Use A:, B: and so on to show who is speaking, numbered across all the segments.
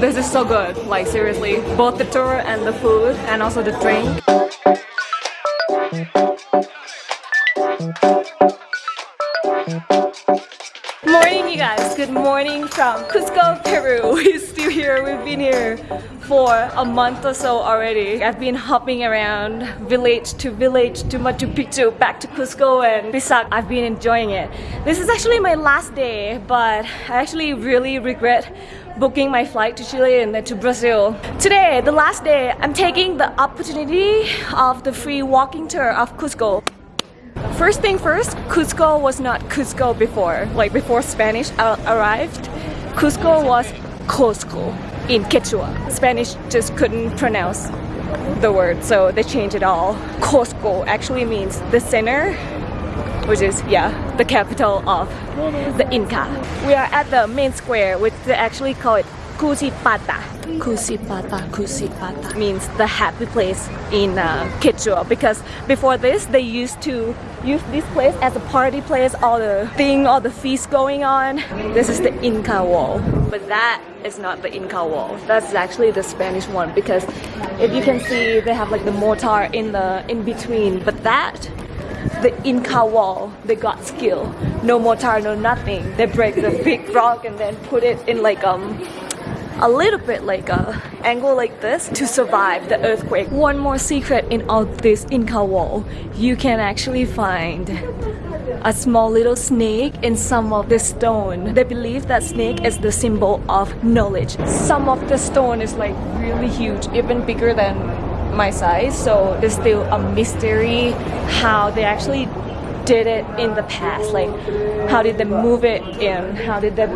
A: This is so good, like seriously. Both the tour and the food and also the drink. Morning you guys, good morning from Cusco, Peru. We're still here, we've been here for a month or so already. I've been hopping around village to village to Machu Picchu, back to Cusco and Pisac. I've been enjoying it. This is actually my last day, but I actually really regret booking my flight to Chile and then to Brazil. Today, the last day, I'm taking the opportunity of the free walking tour of Cusco. First thing first, Cusco was not Cusco before. Like before Spanish arrived, Cusco was Cusco in Quechua. Spanish just couldn't pronounce the word, so they changed it all. Cusco actually means the center, which is, yeah, the capital of the Inca. We are at the main square, which they actually call it Kusipata. Kusipata, Kusipata means the happy place in uh, Quechua because before this they used to use this place as a party place, all the thing, all the feast going on. This is the Inca wall, but that is not the Inca wall. That's actually the Spanish one because if you can see they have like the mortar in the in between, but that the Inca wall, they got skill. No mortar, no nothing. They break the big rock and then put it in like um a little bit like a angle like this to survive the earthquake. One more secret in all this Inca wall, you can actually find a small little snake in some of the stone. They believe that snake is the symbol of knowledge. Some of the stone is like really huge, even bigger than my size, so there's still a mystery how they actually did it in the past. Like how did they move it in? How did they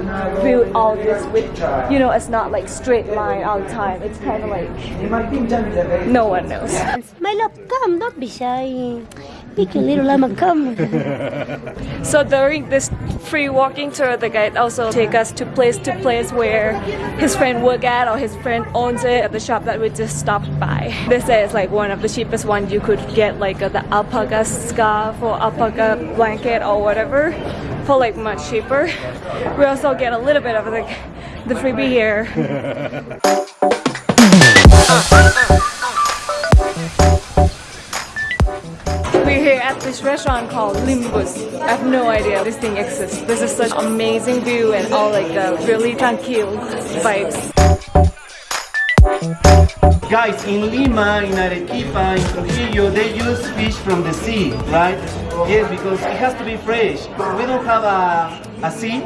A: build all this with you know it's not like straight line all the time. It's kind of like no one knows.
B: My love come don't be shy Pick a little lemon, come.
A: so during this free walking tour, the guide also take us to place to place where his friend work at or his friend owns it at the shop that we just stopped by. This is like one of the cheapest ones you could get like a, the alpaca scarf or alpaca blanket or whatever for like much cheaper. We also get a little bit of the, the freebie here. this restaurant called Limbus. I have no idea this thing exists. This is such amazing view and all like the really tranquil vibes.
C: Guys, in Lima, in Arequipa, in Trujillo, they use fish from the sea, right? Yes, because it has to be fresh. We don't have a, a sea,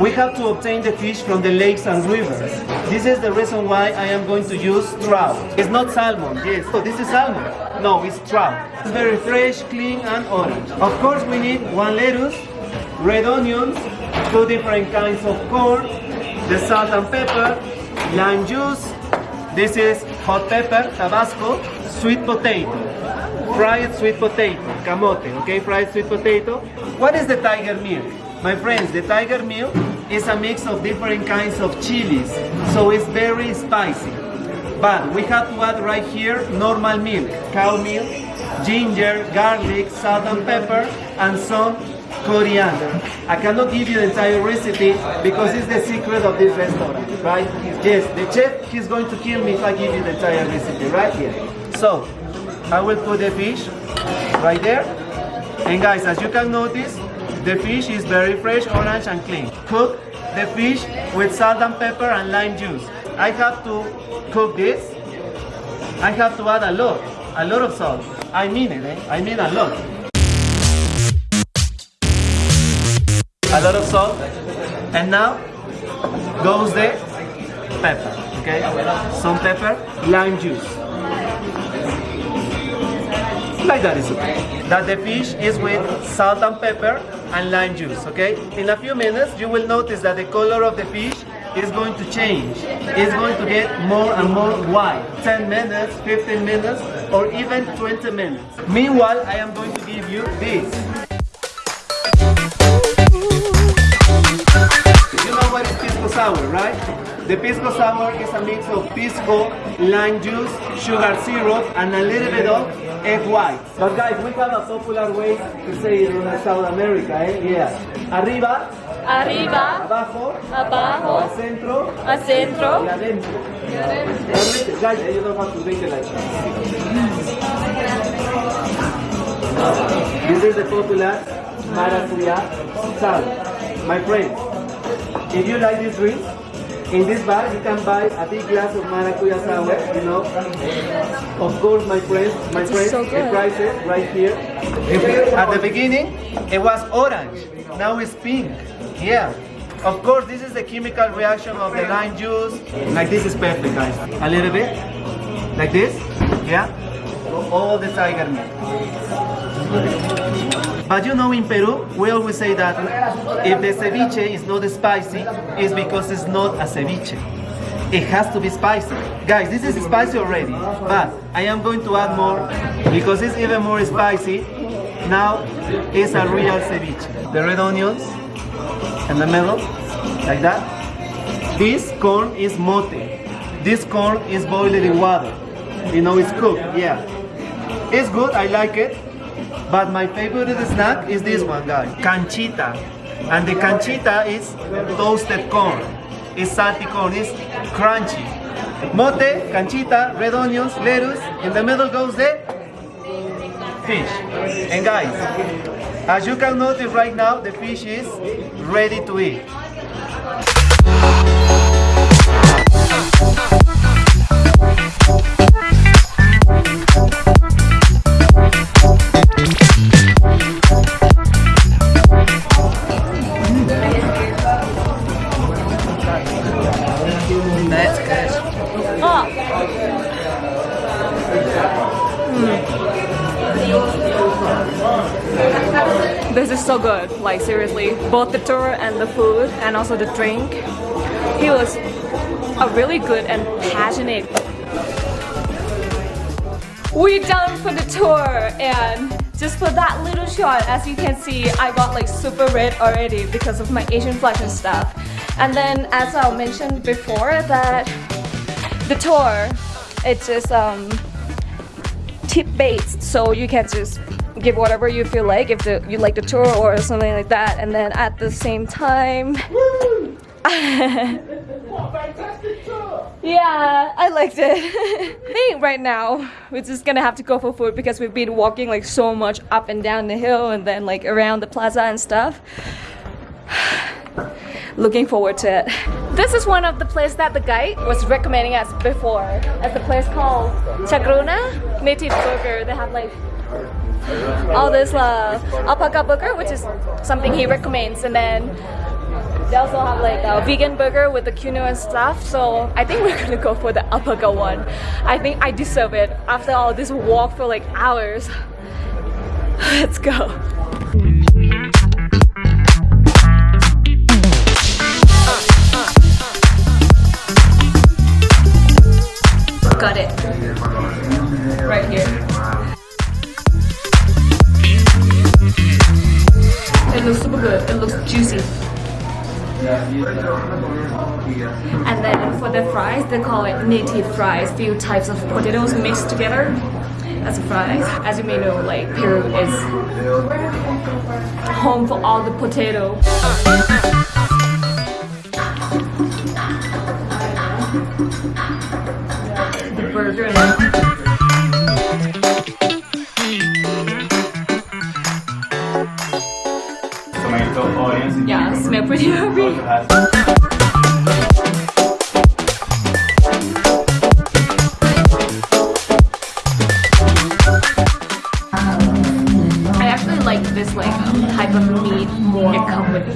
C: we have to obtain the fish from the lakes and rivers. This is the reason why I am going to use trout. It's not salmon, yes. So this is salmon. No, it's trout. It's very fresh, clean and orange. Of course we need one lettuce, red onions, two different kinds of corn, the salt and pepper, lime juice, this is hot pepper, Tabasco, sweet potato, fried sweet potato, camote, okay, fried sweet potato. What is the tiger meal? My friends, the tiger meal is a mix of different kinds of chilies, so it's very spicy. But we have to add right here normal milk, cow milk, ginger, garlic, salt and pepper, and some coriander. I cannot give you the entire recipe because it's the secret of this restaurant, right? Yes, the chef, he's going to kill me if I give you the entire recipe right here. So, I will put the fish right there. And guys, as you can notice, the fish is very fresh, orange and clean. Cook the fish with salt and pepper and lime juice. I have to cook this. I have to add a lot, a lot of salt. I mean it, eh? I mean a lot. A lot of salt. And now goes the pepper, okay? Some pepper, lime juice like that is okay. That the fish is with salt and pepper and lime juice, okay? In a few minutes, you will notice that the color of the fish is going to change. It's going to get more and more white. 10 minutes, 15 minutes, or even 20 minutes. Meanwhile, I am going to give you this. You know what is pisco sour, right? The pisco sour is a mix of pisco, lime juice, sugar syrup, and a little bit of egg white. But guys, we have a popular way to say it in South America, eh? Yeah. Arriba.
A: arriba,
C: abajo,
A: abajo,
C: al centro
A: al centro.
C: y adentro. Realmente, guys, you don't have to drink it like This is the popular maracuya sal. My friend, if you like this drink, in this bar you can buy a big glass of maracuya sour, you know. Of course, my friends, my
A: This
C: friends,
A: so
C: the
A: good.
C: prices right here. At the beginning, it was orange. Now it's pink. Yeah. Of course, this is the chemical reaction of the lime juice. Like this is perfect, guys. A little bit, like this. Yeah. All the tiger meat. But you know, in Peru, we always say that if the ceviche is not spicy, it's because it's not a ceviche. It has to be spicy. Guys, this is spicy already, but I am going to add more because it's even more spicy. Now it's a real ceviche. The red onions in the middle, like that. This corn is mote. This corn is boiled in water. You know, it's cooked, yeah. It's good, I like it. But my favorite snack is this one, guys. Canchita. And the canchita is toasted corn. It's salty corn, it's crunchy. Mote, canchita, red onions, lettuce. In the middle goes the fish. And guys, as you can notice right now, the fish is ready to eat.
A: This is so good, like seriously. Both the tour and the food and also the drink. He was a really good and passionate. We done for the tour and just for that little shot, as you can see, I got like super red already because of my Asian flush and stuff. And then as I mentioned before that the tour, it's just um, tip based so you can just give whatever you feel like if the, you like the tour or something like that and then at the same time yeah I liked it I think right now we're just gonna have to go for food because we've been walking like so much up and down the hill and then like around the plaza and stuff looking forward to it. This is one of the places that the guide was recommending us before. It's a place called Chakruna Native Burger. They have like all this uh, alpaca burger, which is something he recommends, and then they also have like a vegan burger with the quinoa and stuff. So I think we're gonna go for the alpaca one. I think I deserve it after all this walk for like hours. Let's go. Got it. Right here. It looks super good. It looks juicy. And then for the fries, they call it native fries. Few types of potatoes mixed together as a fries. As you may know, like Peru is home for all the potato. Come with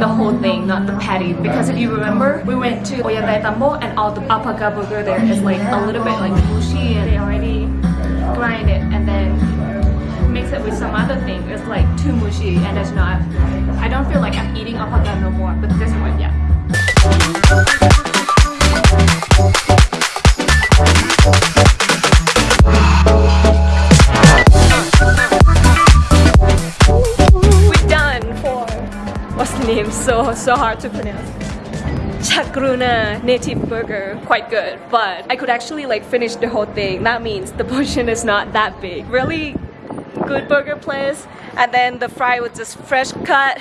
A: the whole thing, not the patty. Because if you remember, we went to Ollantay and all the alpaca burger there. Is like a little bit like mushy and they already grind it. and then mix it with some other thing. It's like too mushy and it's not. I don't feel like I'm eating alpaca no more, but this one, yeah. We're done for what's the name? So so hard to pronounce. Chakruna native burger, quite good, but I could actually like finish the whole thing. That means the portion is not that big. Really good burger place, and then the fry was just fresh cut.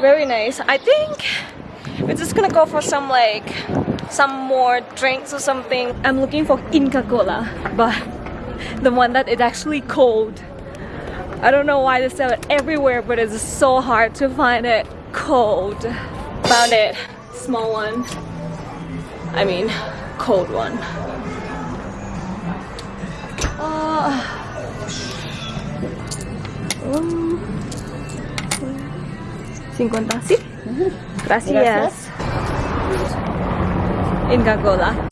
A: Very nice. I think we're just gonna go for some like some more drinks or something. I'm looking for Inca Cola, but the one that is actually cold. I don't know why they sell it everywhere, but it's so hard to find it cold. Found it. Small one. I mean, cold one. Uh, 50, sí. Gracias. Inca Cola.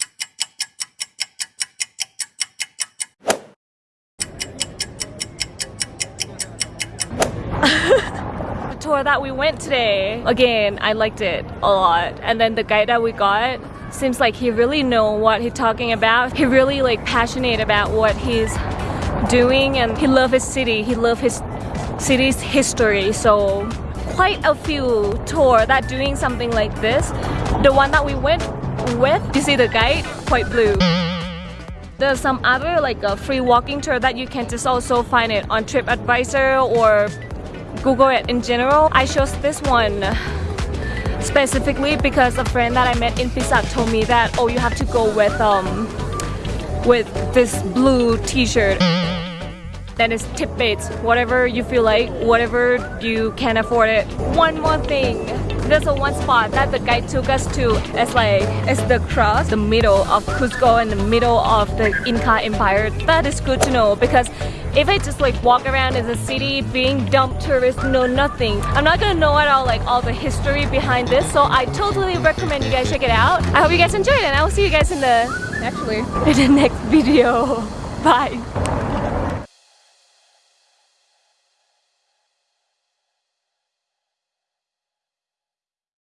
A: the tour that we went today, again, I liked it a lot. And then the guy that we got seems like he really know what he's talking about. He really like passionate about what he's doing and he love his city. He love his city's history. So quite a few tour that doing something like this. The one that we went with, you see the guide, quite blue. There's some other like a free walking tour that you can just also find it on TripAdvisor or Google it in general. I chose this one specifically because a friend that I met in Pisac told me that oh you have to go with um with this blue t-shirt then it's tip baits whatever you feel like whatever you can afford it. One more thing. There's a one spot that the guide took us to. It's like it's the cross the middle of Cusco and the middle of the Inca Empire. That is good to know because if I just like walk around in the city being dumb tourist know nothing. I'm not gonna know at all like all the history behind this so I totally recommend you guys check it out. I hope you guys enjoyed it and I will see you guys in the actually. in the next video. Bye